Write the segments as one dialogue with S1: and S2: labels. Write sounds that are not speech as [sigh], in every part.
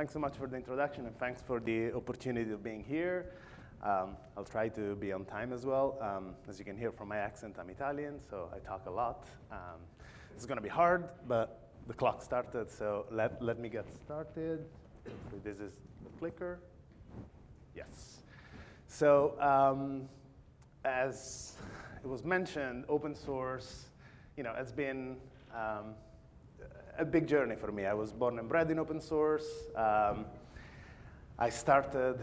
S1: thanks so much for the introduction and thanks for the opportunity of being here. Um, I'll try to be on time as well. Um, as you can hear from my accent, I'm Italian, so I talk a lot. Um, it's going to be hard, but the clock started, so let, let me get started. This is the clicker. Yes. So um, as it was mentioned, open source, you know, has been um, a big journey for me. I was born and bred in open source. Um, I started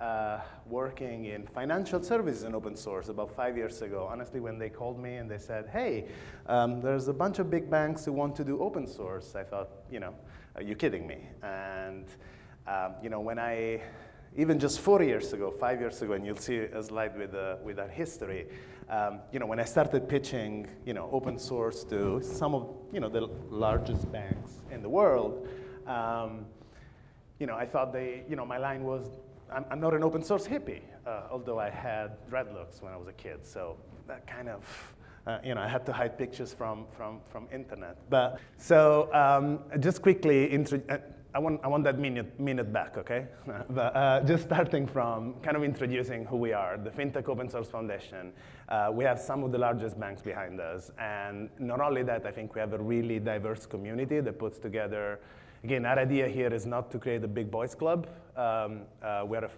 S1: uh, working in financial services in open source about five years ago. Honestly, when they called me and they said, hey, um, there's a bunch of big banks who want to do open source, I thought, you know, are you kidding me? And, um, you know, when I, even just four years ago, five years ago, and you'll see a slide with, uh, with our history, um, you know, when I started pitching, you know, open source to some of, you know, the largest banks in the world, um, you know, I thought they, you know, my line was, I'm, I'm not an open source hippie, uh, although I had dreadlocks when I was a kid. So that kind of, uh, you know, I had to hide pictures from, from, from internet. But so um, just quickly, uh, I want, I want that minute, minute back, okay? [laughs] but uh, just starting from kind of introducing who we are, the FinTech Open Source Foundation. Uh, we have some of the largest banks behind us. And not only that, I think we have a really diverse community that puts together Again, our idea here is not to create a big boys club. Um, uh, we're a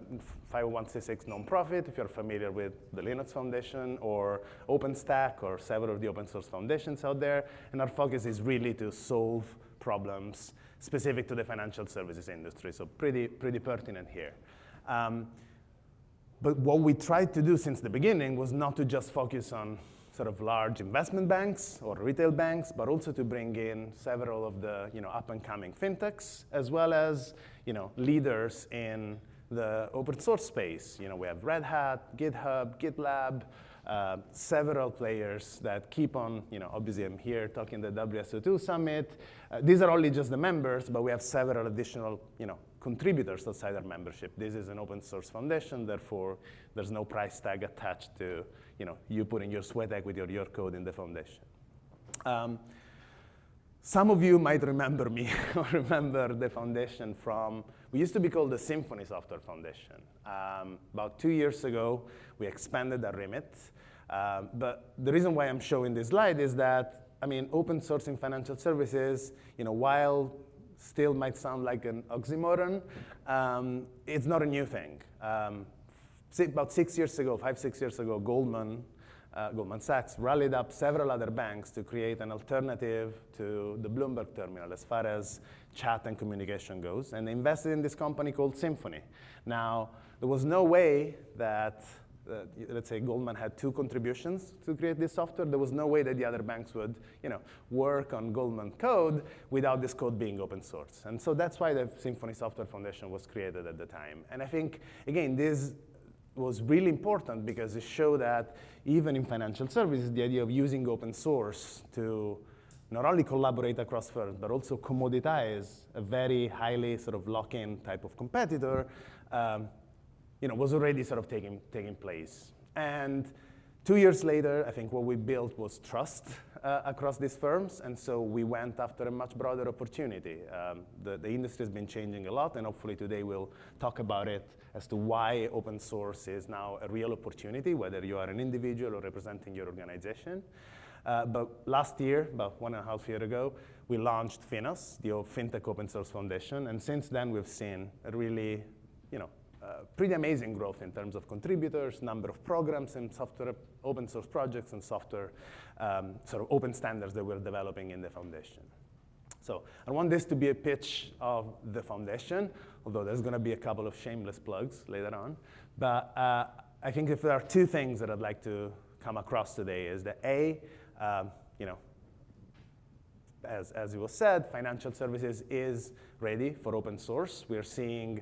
S1: 501c6 nonprofit, if you're familiar with the Linux Foundation or OpenStack or several of the open source foundations out there. And our focus is really to solve problems specific to the financial services industry, so pretty, pretty pertinent here. Um, but what we tried to do since the beginning was not to just focus on sort of large investment banks or retail banks, but also to bring in several of the you know, up-and-coming fintechs, as well as you know, leaders in the open source space. You know, we have Red Hat, GitHub, GitLab, uh, several players that keep on, you know, obviously I'm here talking the WSO2 summit. Uh, these are only just the members, but we have several additional, you know, contributors outside our membership. This is an open source foundation, therefore there's no price tag attached to you know, you putting your sweat equity or your code in the foundation. Um, some of you might remember me [laughs] or remember the foundation from, we used to be called the Symphony Software Foundation. Um, about two years ago, we expanded our remit. Um, but the reason why I'm showing this slide is that, I mean, open source in financial services, you know, while still might sound like an oxymoron, um, it's not a new thing. Um, about six years ago, five, six years ago, Goldman, uh, Goldman Sachs rallied up several other banks to create an alternative to the Bloomberg terminal as far as chat and communication goes. And they invested in this company called Symphony. Now, there was no way that, uh, let's say Goldman had two contributions to create this software. There was no way that the other banks would you know, work on Goldman code without this code being open source. And so that's why the Symphony Software Foundation was created at the time. And I think, again, this was really important because it showed that even in financial services, the idea of using open source to not only collaborate across firms, but also commoditize a very highly sort of lock-in type of competitor, um, you know, was already sort of taking, taking place. And two years later, I think what we built was trust uh, across these firms, and so we went after a much broader opportunity. Um, the, the industry has been changing a lot, and hopefully today we'll talk about it as to why open source is now a real opportunity, whether you are an individual or representing your organization. Uh, but last year, about one and a half year ago, we launched Finos, the FinTech Open Source Foundation, and since then we've seen a really, you know, uh, pretty amazing growth in terms of contributors, number of programs and software, open source projects and software um, sort of open standards that we're developing in the foundation. So I want this to be a pitch of the foundation, although there's going to be a couple of shameless plugs later on. But uh, I think if there are two things that I'd like to come across today is that A, um, you know, as, as it was said, financial services is ready for open source. We're seeing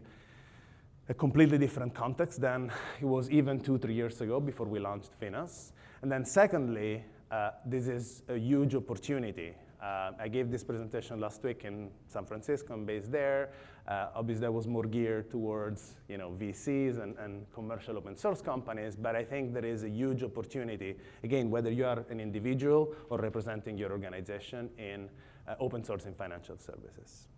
S1: a completely different context than it was even two, three years ago before we launched Finos. And then secondly, uh, this is a huge opportunity. Uh, I gave this presentation last week in San Francisco. I'm based there. Uh, obviously, that was more geared towards you know, VCs and, and, commercial open source companies, but I think there is a huge opportunity, again, whether you are an individual or representing your organization in uh, open source in financial services.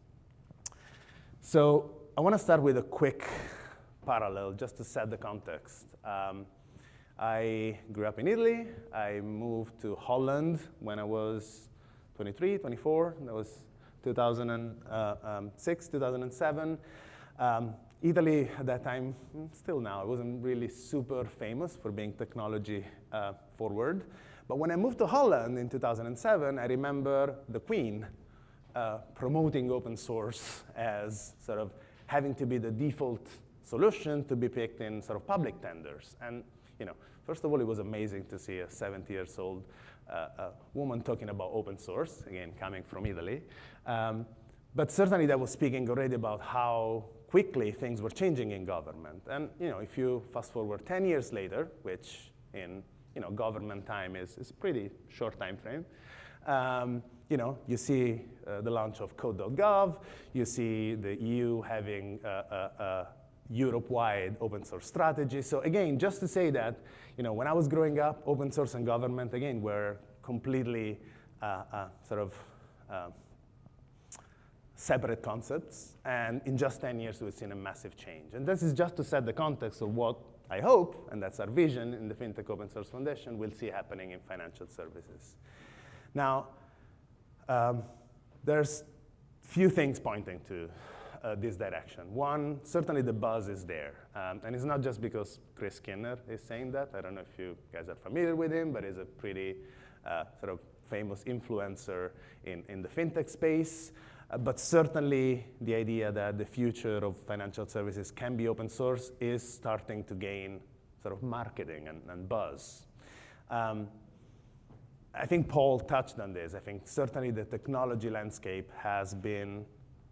S1: So I want to start with a quick parallel just to set the context. Um, I grew up in Italy. I moved to Holland when I was 23, 24. That was 2006, 2007. Um, Italy at that time, mm, still now, it wasn't really super famous for being technology uh, forward. But when I moved to Holland in 2007, I remember the Queen uh, promoting open source [laughs] as sort of having to be the default solution to be picked in sort of public tenders. And you know, first of all, it was amazing to see a 70 years old uh, woman talking about open source, again, coming from Italy. Um, but certainly that was speaking already about how quickly things were changing in government. And you know, if you fast forward 10 years later, which in you know, government time is, is a pretty short time frame, um, you know, you see uh, the launch of code.gov, you see the EU having a, a, a Europe-wide open source strategy. So again, just to say that, you know, when I was growing up, open source and government, again, were completely uh, uh, sort of uh, separate concepts. And in just 10 years, we've seen a massive change. And this is just to set the context of what I hope, and that's our vision in the FinTech Open Source Foundation, we'll see happening in financial services. Now, um, there's few things pointing to uh, this direction. One, certainly the buzz is there. Um, and it's not just because Chris Skinner is saying that. I don't know if you guys are familiar with him, but he's a pretty uh, sort of famous influencer in, in the fintech space. Uh, but certainly the idea that the future of financial services can be open source is starting to gain sort of marketing and, and buzz. Um, I think Paul touched on this. I think certainly the technology landscape has been,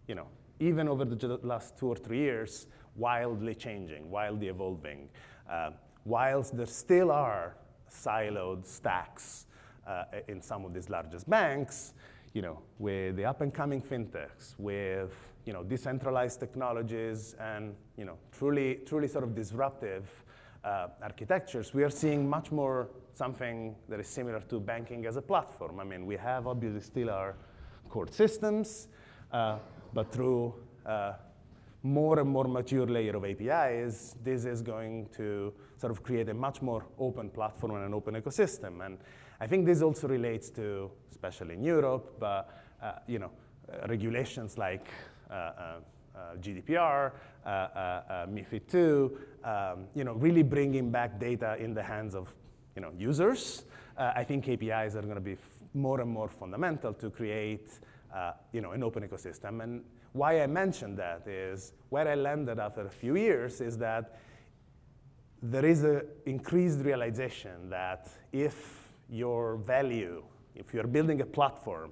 S1: you know, even over the last two or three years, wildly changing, wildly evolving. Uh, whilst there still are siloed stacks uh, in some of these largest banks, you know, with the up-and-coming fintechs, with you know, decentralized technologies and you know, truly, truly sort of disruptive uh, architectures, we are seeing much more something that is similar to banking as a platform. I mean, we have obviously still our core systems, uh, but through uh, more and more mature layer of APIs, this is going to sort of create a much more open platform and an open ecosystem. And I think this also relates to, especially in Europe, but uh, you know, uh, regulations like uh, Uh, GDPR, uh, uh, MiFID II, um, you know, really bringing back data in the hands of you know, users. I think APIs are going to be more and more fundamental to create uh, you know, an open ecosystem. And why I mentioned that is where I landed after a few years is that there is an increased realization that if your value, if you're building a platform,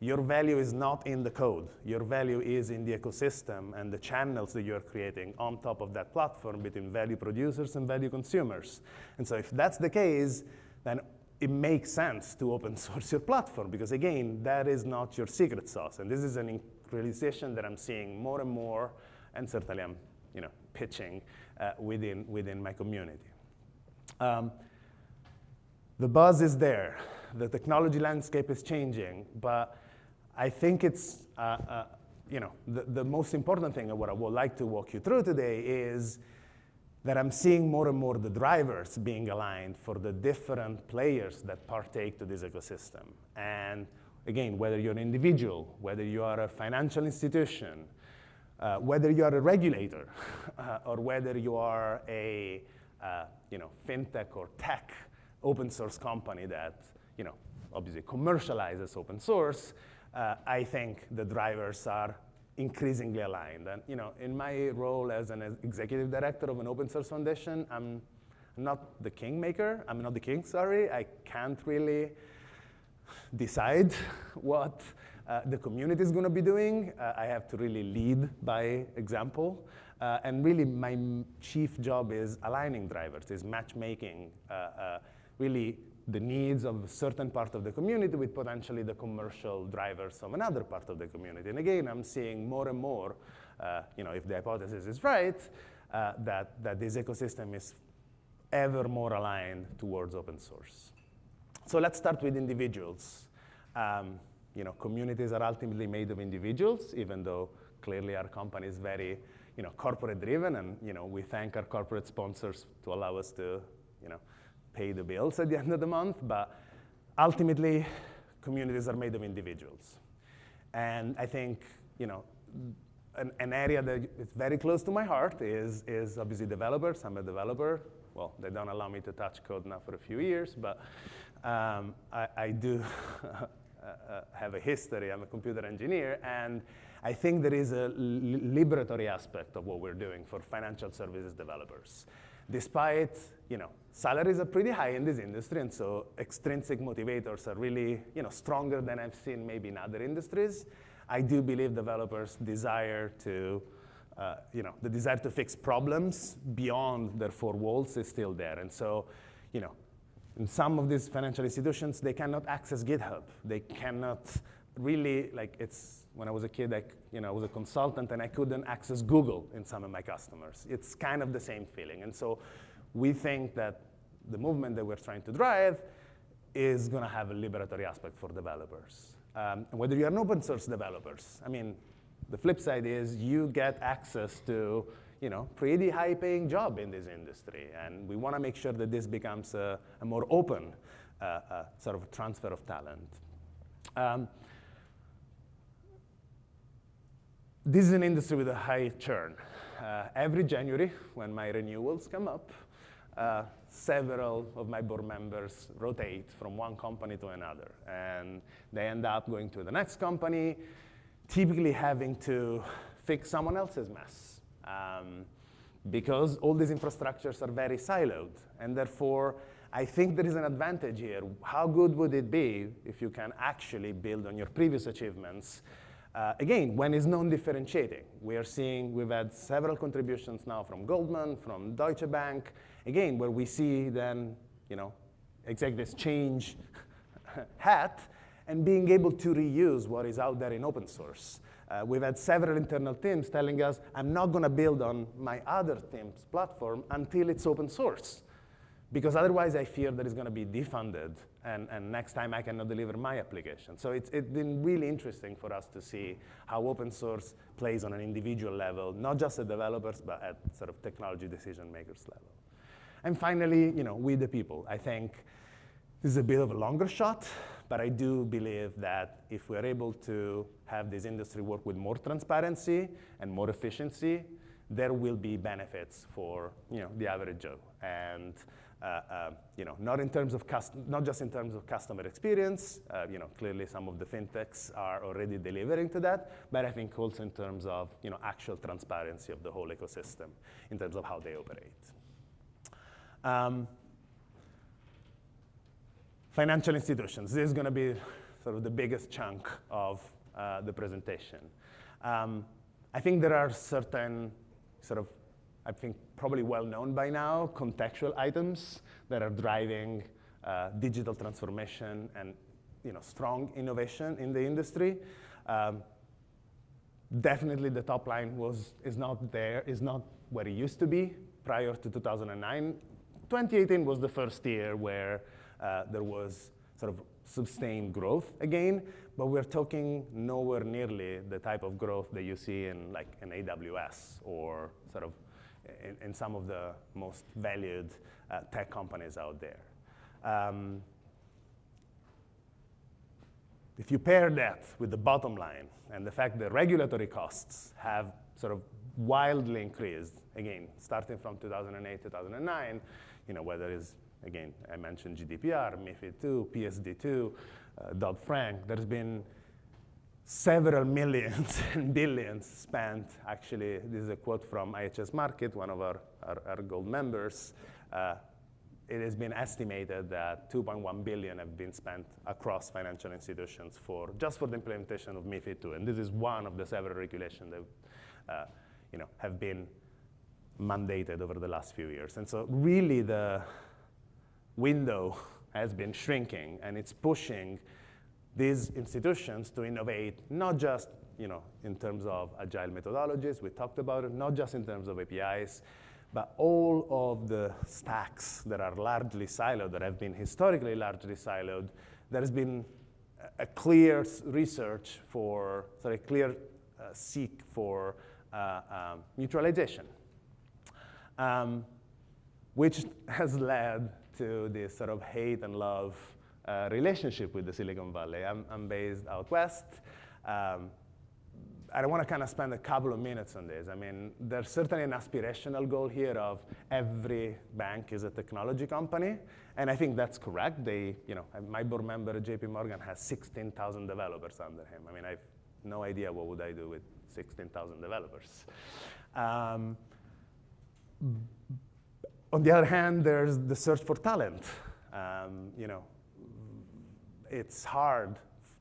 S1: your value is not in the code. Your value is in the ecosystem and the channels that you're creating on top of that platform between value producers and value consumers. And so if that's the case, then it makes sense to open [laughs] source your platform because again, that is not your secret sauce. And this is an realization that I'm seeing more and more, and certainly I'm you know, pitching uh, within, within my community. Um, the buzz is there. The technology landscape is changing, but I think it's, uh, uh, you know, the, the most important thing and what I would like to walk you through today is that I'm seeing more and more the drivers being aligned for the different players that partake to this ecosystem. And again, whether you're an individual, whether you are a financial institution, uh, whether you are a regulator, [laughs] uh, or whether you are a uh, you know, fintech or tech open source company that you know, obviously commercializes open source, uh, I think the drivers are increasingly aligned. And you know, in my role as an executive director of an open source foundation, I'm not the kingmaker. I'm not the king, sorry. I can't really decide what uh, the community is going to be doing. Uh, I have to really lead by example. Uh, and really, my chief job is aligning drivers, is matchmaking, uh, uh, really the needs of a certain part of the community with potentially the commercial drivers of another part of the community. And again, I'm seeing more and more, uh, you know, if the hypothesis is right, uh, that, that this ecosystem is ever more aligned towards open source. So let's start with individuals. Um, you know, communities are ultimately made of individuals, even though clearly our company is very you know, corporate driven and you know, we thank our corporate sponsors to allow us to you know, pay the bills at the end of the month, but ultimately communities are made of individuals. And I think you know, an, an area that is very close to my heart is, is obviously developers. I'm a developer. Well, they don't allow me to touch code now for a few years, but um, I, I, do [laughs] have a history. I'm a computer engineer, and I think there is a liberatory aspect of what we're doing for financial services developers. Despite, you know, salaries are pretty high in this industry, and so extrinsic motivators are really, you know, stronger than I've seen maybe in other industries. I do believe developers desire to, uh, you know, the desire to fix problems beyond their four walls is still there. And so, you know, in some of these financial institutions, they cannot access GitHub. They cannot really, like it's, when I was a kid, I, you know, I was a consultant and I couldn't access Google in some of my customers. It's kind of the same feeling. And so we think that the movement that we're trying to drive is going to have a liberatory aspect for developers. Um, whether you're an open source developers, I mean, the flip side is you get access to you know, pretty high paying job in this industry. And we want to make sure that this becomes a, a more open uh, uh, sort of transfer of talent. Um, this is an industry with a high churn. Uh, every January, when my renewals come up, uh, several of my board members rotate from one company to another. And they end up going to the next company, typically having to fix someone else's mess. Um, because all these infrastructures are very siloed. And therefore, I think there is an advantage here. How good would it be if you can actually build on your previous achievements uh, again, when is non-differentiating? We are seeing, we've had several contributions now from Goldman, from Deutsche Bank, again, where we see then, you know, executives change [laughs] hat and being able to reuse what is out there in open source. Uh, we've had several internal teams telling us, I'm not going to build on my other team's platform until it's open source. Because otherwise, I fear that it's going to be defunded, and, and next time I cannot deliver my application. So it's, it's been really interesting for us to see how open source plays on an individual level, not just at developers, but at sort of technology decision makers level. And finally, you know, we the people. I think this is a bit of a longer shot, but I do believe that if we're able to have this industry work with more transparency and more efficiency, there will be benefits for you know, the average Joe. And uh, uh, you know, not in terms of not just in terms of customer experience. Uh, you know, clearly some of the fintechs are already delivering to that, but I think also in terms of you know actual transparency of the whole ecosystem in terms of how they operate. Um, financial institutions. This is going to be sort of the biggest chunk of uh, the presentation. Um, I think there are certain sort of I think probably well known by now, contextual items that are driving uh, digital transformation and you know, strong innovation in the industry. Um, definitely the top line was, is not there, is not where it used to be prior to 2009. 2018 was the first year where uh, there was sort of sustained growth again, but we're talking nowhere nearly the type of growth that you see in like an AWS or sort of in, in some of the most valued uh, tech companies out there. Um, if you pair that with the bottom line and the fact that regulatory costs have sort of wildly increased, again, starting from 2008, 2009, you know, whether it's, again, I mentioned GDPR, MIFID II, PSD2, uh, Dodd-Frank, there's been several [laughs] millions and billions spent. Actually, this is a quote from IHS Markit, one of our, our, our gold members. Uh, it has been estimated that 2.1 billion have been spent across financial institutions for just for the implementation of MiFID II. And this is one of the several regulations that uh, you know, have been mandated over the last few years. And so really the window has been shrinking and it's pushing these institutions to innovate, not just you know, in terms of agile methodologies, we talked about it, not just in terms of APIs, but all of the stacks that are largely siloed, that have been historically largely siloed, there has been a clear research for, sorry, a clear seek for uh, um, mutualization, um, which has led to this sort of hate and love uh, relationship with the Silicon Valley. I'm, I'm based out west. Um, I don't want to kind of spend a couple of minutes on this. I mean, there's certainly an aspirational goal here of every bank is a technology company, and I think that's correct. They, you know, my board member JP Morgan has 16,000 developers under him. I mean, I have no idea what would I do with 16,000 developers. Um, on the other hand, there's the search for talent. Um, you know, it's hard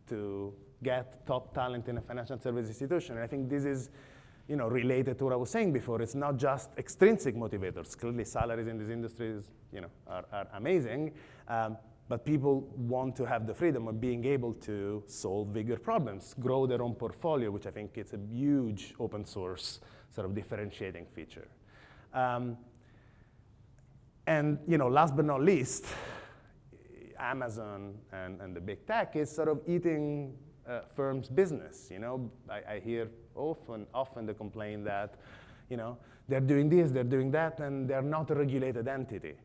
S1: to get top talent in a financial service institution. And I think this is you know, related to what I was saying before. It's not just extrinsic motivators. Clearly, salaries in these industries, you know, are, are amazing. Um, but people want to have the freedom of being able to solve bigger problems, grow their own portfolio, which I think is a huge open source sort of differentiating feature. Um, and you know, last but not least, Amazon and, and the big tech is sort of eating uh, firms' business. You know, I, I, hear often, often the complaint that, you know, they're doing this, they're doing that, and they're not a regulated entity.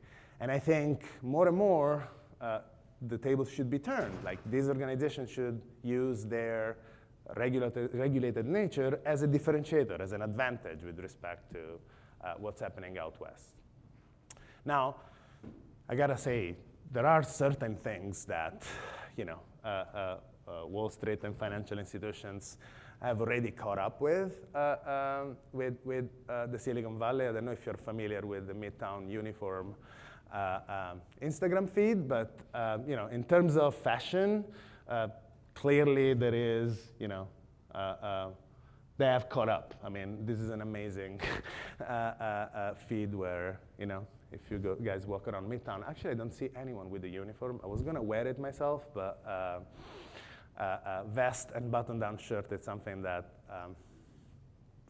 S1: And I think more and more, uh, the tables should be turned. Like these organizations should use their regulated, regulated nature as a differentiator, as an advantage with respect to uh, what's happening out west. Now, I gotta say, there are certain things that, you know, uh, uh, uh Wall Street and financial institutions have already caught up with, uh, um, with, with uh, the Silicon Valley. I don't know if you're familiar with the Midtown uniform um, Instagram feed, but um, you know, in terms of fashion, clearly there is, you know, they have caught up. I mean, this is an amazing [laughs] feed where, you know, if you go, guys walk around Midtown, actually I don't see anyone with a uniform. I was gonna wear it myself, but uh, uh, vest and button-down shirt is something that, um,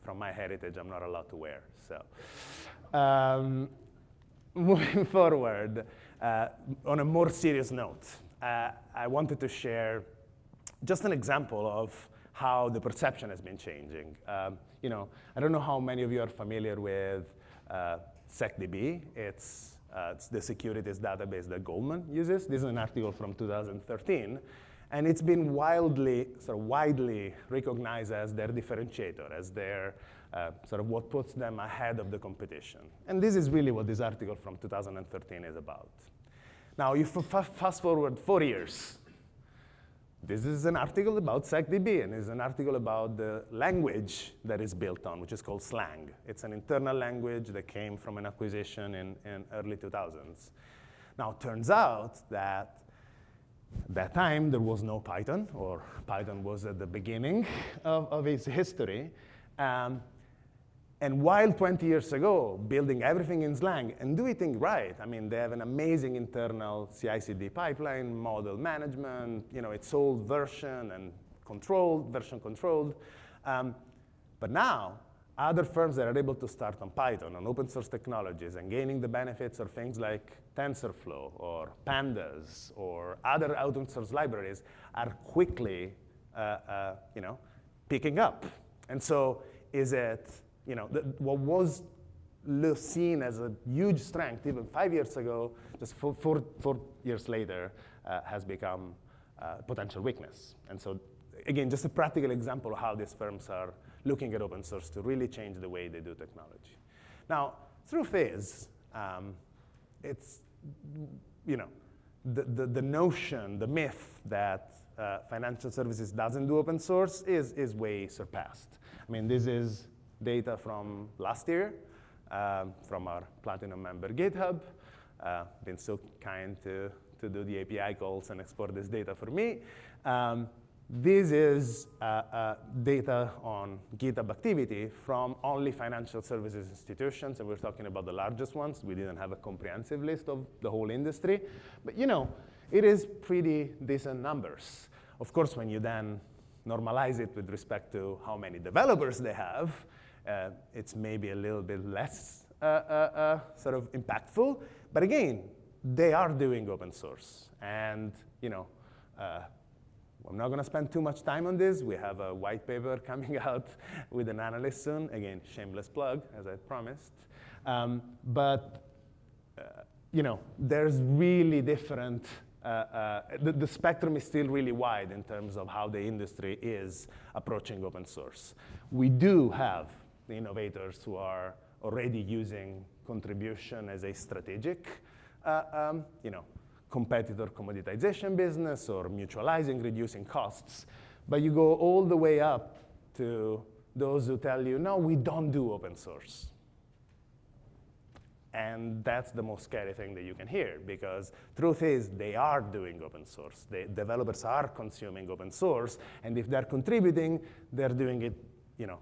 S1: from my heritage, I'm not allowed to wear. So, um, [laughs] moving forward, uh, on a more serious note, uh, I wanted to share just an example of how the perception has been changing. Um, you know, I don't know how many of you are familiar with uh, SecDB. It's, uh, it's the securities database that Goldman uses. This is an article from 2013. And it's been wildly, sort of widely recognized as their differentiator, as their uh, sort of what puts them ahead of the competition. And this is really what this article from 2013 is about. Now, if you fast forward four years, this is an article about SecDB, and it's an article about the language that is built on, which is called Slang. It's an internal language that came from an acquisition in, in early 2000s. Now, it turns out that at that time, there was no Python, or Python was at the beginning of, of its history. Um, and while 20 years ago, building everything in Slang and doing things right, I mean, they have an amazing internal CI/CD pipeline, model management, you know, it's all version and controlled, version controlled. Um, but now, other firms that are able to start on Python, on open source technologies, and gaining the benefits of things like TensorFlow or Pandas or other open source libraries are quickly, uh, uh, you know, picking up. And so is it you know, the, what was seen as a huge strength even five years ago, just four, four, four years later, uh, has become uh, potential weakness. And so, again, just a practical example of how these firms are looking at open source to really change the way they do technology. Now, truth is, um, it's, you know, the, the, the, notion, the myth that uh, financial services doesn't do open source is, is way surpassed. I mean, this is data from last year um, from our Platinum member GitHub. Uh, been so kind to, to do the API calls and export this data for me. Um, this is uh, uh, data on GitHub activity from only financial services institutions, and we're talking about the largest ones. We didn't have a comprehensive list of the whole industry. But you know, it is pretty decent numbers. Of course, when you then normalize it with respect to how many developers they have, uh, it's maybe a little bit less uh, uh, sort of impactful. But again, they are doing open source. And you know, I'm not going to spend too much time on this. We have a white paper [laughs] coming out with an analyst soon. Again, shameless plug, as I promised. Um, but uh, you know, there's really different. Uh, uh, the, the, spectrum is still really wide in terms of how the industry is approaching open source. We do have the innovators who are already using contribution as a strategic, uh, um, you know, competitor commoditization business or mutualizing, reducing costs. But you go all the way up to those who tell you, no, we don't do open source. And that's the most scary thing that you can hear because truth is they are doing open source. The developers are consuming open source, and if they're contributing, they're doing it, you know,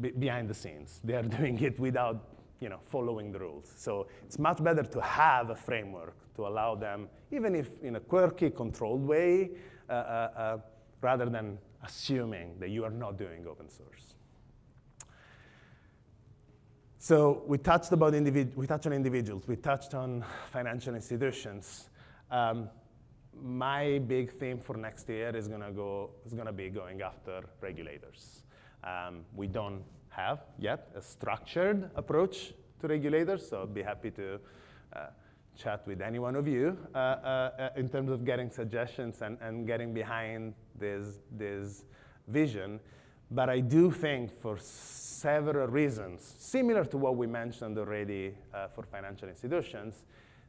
S1: behind the scenes. They are [laughs] doing it without you know, following the rules. So it's much better to have a framework to allow them, even if in a quirky, controlled way, uh, uh, uh, rather than assuming that you are not doing open source. So we touched about we touched on individuals. We touched on financial institutions. Um, my big theme for next year is gonna go is gonna be going after regulators. Um, we don't have yet a structured approach to regulators, so I'd be happy to uh, chat with any one of you uh, uh, in terms of getting suggestions and, and getting behind this, this vision. But I do think for several reasons, similar to what we mentioned already uh, for financial institutions,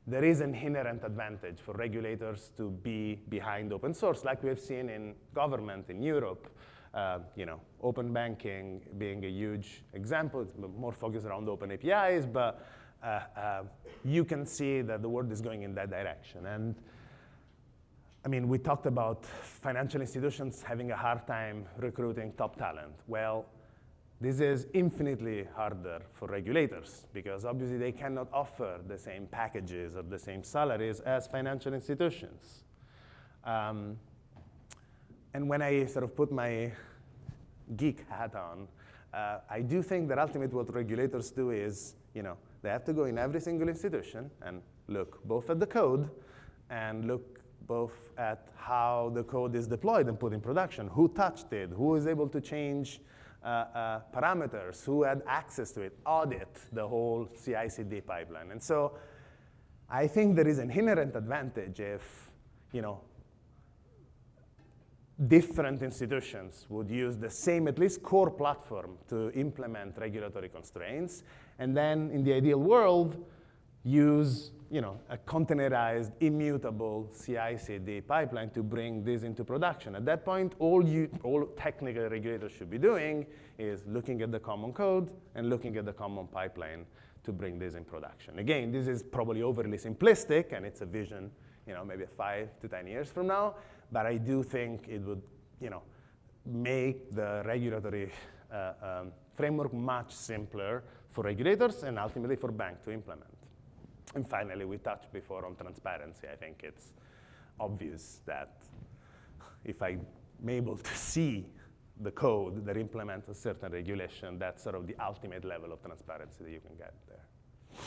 S1: there is an inherent advantage for regulators to be behind open source, like we have seen in government in Europe, uh, you know, open banking being a huge example. It's more focused around open APIs, but uh, uh, you can see that the world is going in that direction. And I mean, we talked about financial institutions having a hard time recruiting top talent. Well, this is infinitely harder for regulators because obviously they cannot offer the same packages or the same salaries as financial institutions. Um, and when I sort of put my geek hat on, uh, I do think that ultimately what regulators do is, you know, they have to go in every single institution and look both at the code and look both at how the code is deployed and put in production, who touched it, who is able to change uh, uh, parameters, who had access to it, audit the whole CI/CD pipeline. And so I think there is an inherent advantage if, you know, different institutions would use the same, at least core platform to implement regulatory constraints, and then in the ideal world, use you know, a containerized, immutable CI/CD pipeline to bring this into production. At that point, all, you, all technical regulators should be doing is looking at the common code and looking at the common pipeline to bring this in production. Again, this is probably overly simplistic, and it's a vision, you know, maybe five to 10 years from now, but I do think it would, you know, make the regulatory uh, um, framework much simpler for regulators and ultimately for banks to implement. And finally, we touched before on transparency. I think it's obvious that if I'm able to see the code that implements a certain regulation, that's sort of the ultimate level of transparency that you can get there.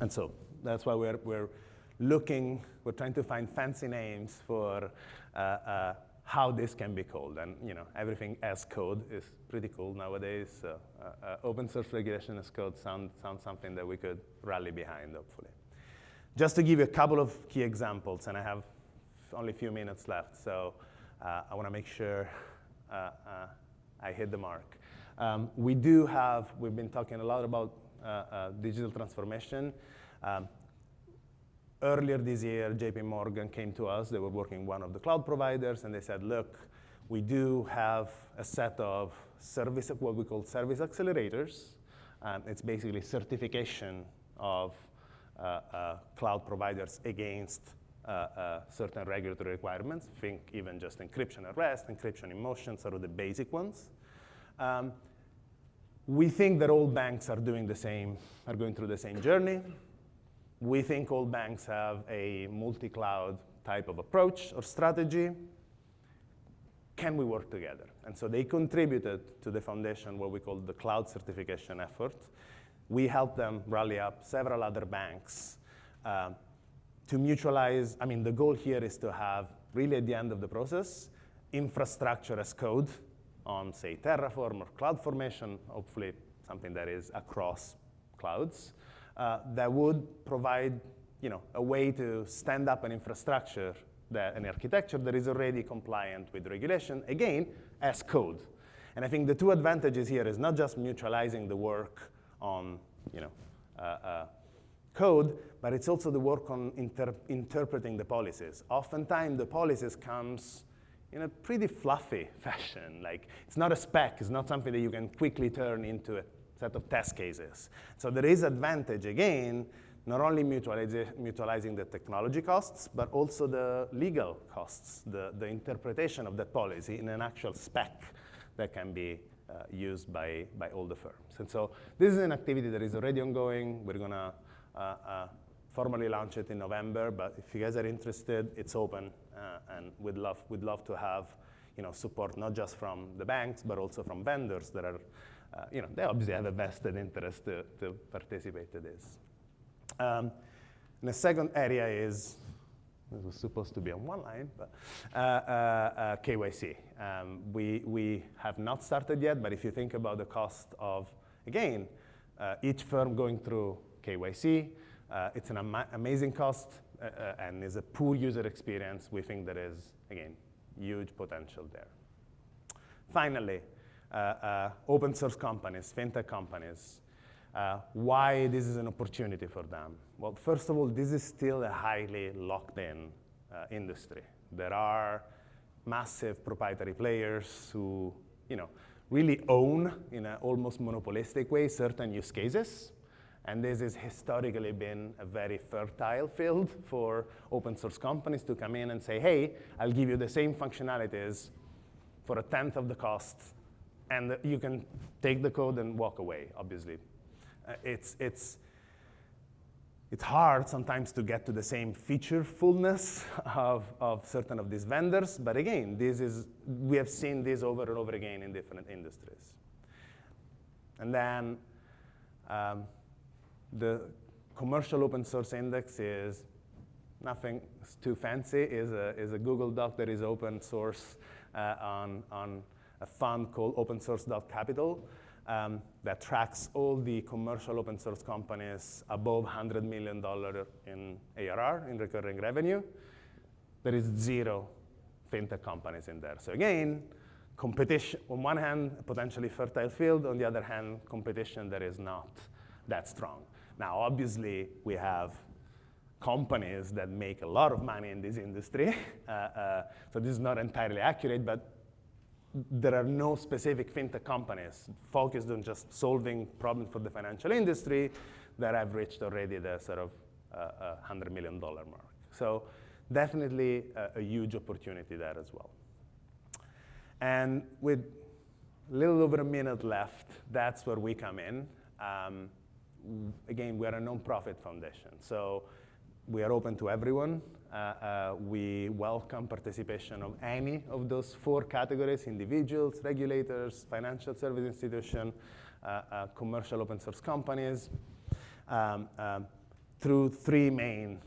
S1: And so that's why we're, we're looking, we're trying to find fancy names for uh, uh, how this can be called. And you know, everything as code is pretty cool nowadays. So uh, uh, open source regulation as code sounds sound something that we could rally behind, hopefully. Just to give you a couple of key examples, and I have only a few minutes left, so uh, I want to make sure uh, I hit the mark. Um, we do have, we've been talking a lot about digital transformation. Um, earlier this year, JP Morgan came to us. They were working one of the cloud providers, and they said, look, we do have a set of service, what we call service accelerators. Um, it's basically certification of uh, uh, cloud providers against uh, uh certain regulatory requirements. Think even just encryption at rest, encryption in motion, sort of the basic ones. Um, we think that all banks are doing the same, are going through the same journey. We think all banks have a multi-cloud type of approach or strategy. Can we work together? And so they contributed to the foundation what we call the cloud certification effort. We helped them rally up several other banks uh, to mutualize. I mean, the goal here is to have really at the end of the process, infrastructure as code on, say, Terraform or CloudFormation, hopefully something that is across clouds, uh, that would provide you know, a way to stand up an infrastructure, that, an architecture that is already compliant with regulation, again, as code. And I think the two advantages here is not just mutualizing the work on you know, uh, uh, code, but it's also the work on inter interpreting the policies. Oftentimes, the policies comes in a pretty fluffy [laughs] fashion. Like, it's not a spec, it's not something that you can quickly turn into a set of test cases. So there is advantage, again, not only mutualizing the technology costs, but also the legal costs, the, the interpretation of that policy in an actual spec that can be uh, used by, by all the firms. And so this is an activity that is already ongoing. We're going to uh, uh, formally launch it in November, but if you guys are interested, it's open, uh, and we'd love, we'd love to have you know, support not just from the banks, but also from vendors that are, uh, you know, they obviously have a vested interest to, to participate in this. Um, and the second area is, this was supposed to be on one line, but uh, uh, uh KYC. Um, we, we have not started yet, but if you think about the cost of, again, uh, each firm going through KYC, it's an ama amazing cost and is a poor user experience. We think there is, again, huge potential there. Finally, open source companies, fintech companies, uh, why this is an opportunity for them? Well, first of all, this is still a highly locked in uh, industry. There are massive proprietary players who you know, really own, in an almost monopolistic way, certain use cases. And this has historically been a very fertile field for open source companies to come in and say, hey, I'll give you the same functionalities for a tenth of the cost, and you can take the code and walk away, obviously. Uh, it's, it's, it's hard sometimes to get to the same feature fullness [laughs] of, of certain of these vendors, but again, this is, we have seen this over and over again in different industries. And then um, the commercial open source index is nothing too fancy, is a, is a Google Doc that is open source uh, on, on a fund called opensource.capital um, that tracks all the commercial open source companies above $100 million in ARR, in recurring revenue. There is zero fintech companies in there. So again, competition, on one hand, potentially fertile field, on the other hand, competition that is not that strong. Now, obviously, we have companies that make a lot of money in this industry. [laughs] Uh, uh, so this is not entirely accurate, but there are no specific fintech companies focused on just solving problems for the financial industry that have reached already the sort of uh, $100 million mark. So definitely a, a, huge opportunity there as well. And with a little over a minute left, that's where we come in. Um, again, we are a nonprofit foundation. So we are open to everyone. Uh, uh, we welcome participation of any of those four categories, individuals, regulators, financial service institution, uh, commercial open source companies, um, um, through three main,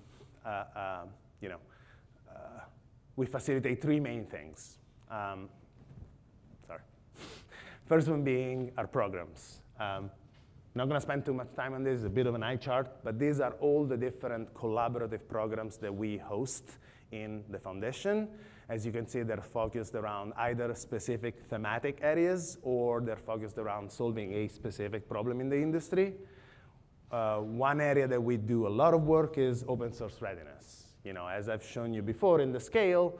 S1: you know, we facilitate three main things. Um, sorry. [laughs] First one being our programs. Um, not going to spend too much time on this, it's a bit of an eye chart, but these are all the different collaborative programs that we host in the foundation. As you can see, they're focused around either specific thematic areas or they're focused around solving a specific problem in the industry. Uh, one area that we do a lot of work is open source readiness. You know, as I've shown you before in the scale,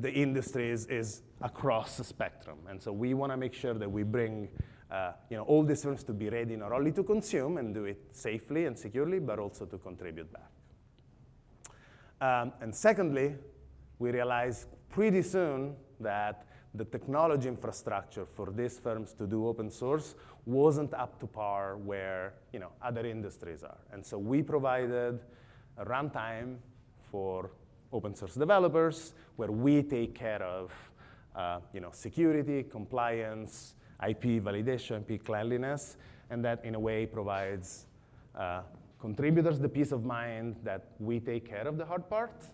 S1: the industry is, is across the spectrum. And so we want to make sure that we bring uh, you know, all these firms to be ready not only to consume and do it safely and securely, but also to contribute back. Um, and secondly, we realized pretty soon that the technology infrastructure for these firms to do open source wasn't up to par where you know, other industries are. And so we provided a runtime for open source developers where we take care of uh, you know, security, compliance, IP validation, IP cleanliness, and that in a way provides uh, contributors the peace of mind that we take care of the hard part,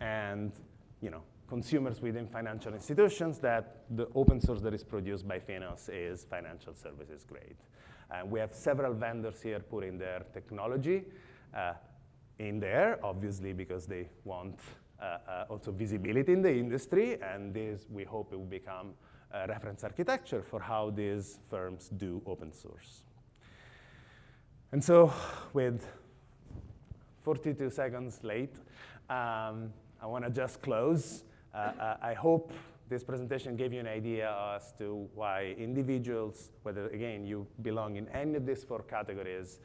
S1: and you know, consumers within financial institutions that the open source that is produced by Finos is financial services grade. And we have several vendors here putting their technology uh, in there, obviously because they want uh, uh, also visibility in the industry, and this, we hope, it will become a reference architecture for how these firms do open source. And so with 42 seconds late, um, I want to just close. Uh, uh, I hope this presentation gave you an idea as to why individuals, whether, again, you belong in any of these four categories,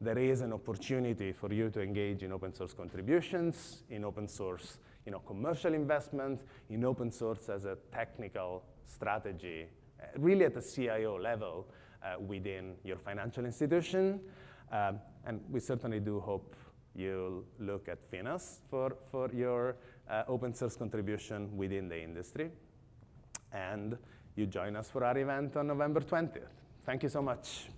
S1: there is an opportunity for you to engage in open source contributions, in open source you know, commercial investment, in open source as a technical strategy, uh, really at the CIO level uh, within your financial institution. Um, and we certainly do hope you'll look at Finos for, for your uh, open source contribution within the industry. And you join us for our event on November 20th. Thank you so much.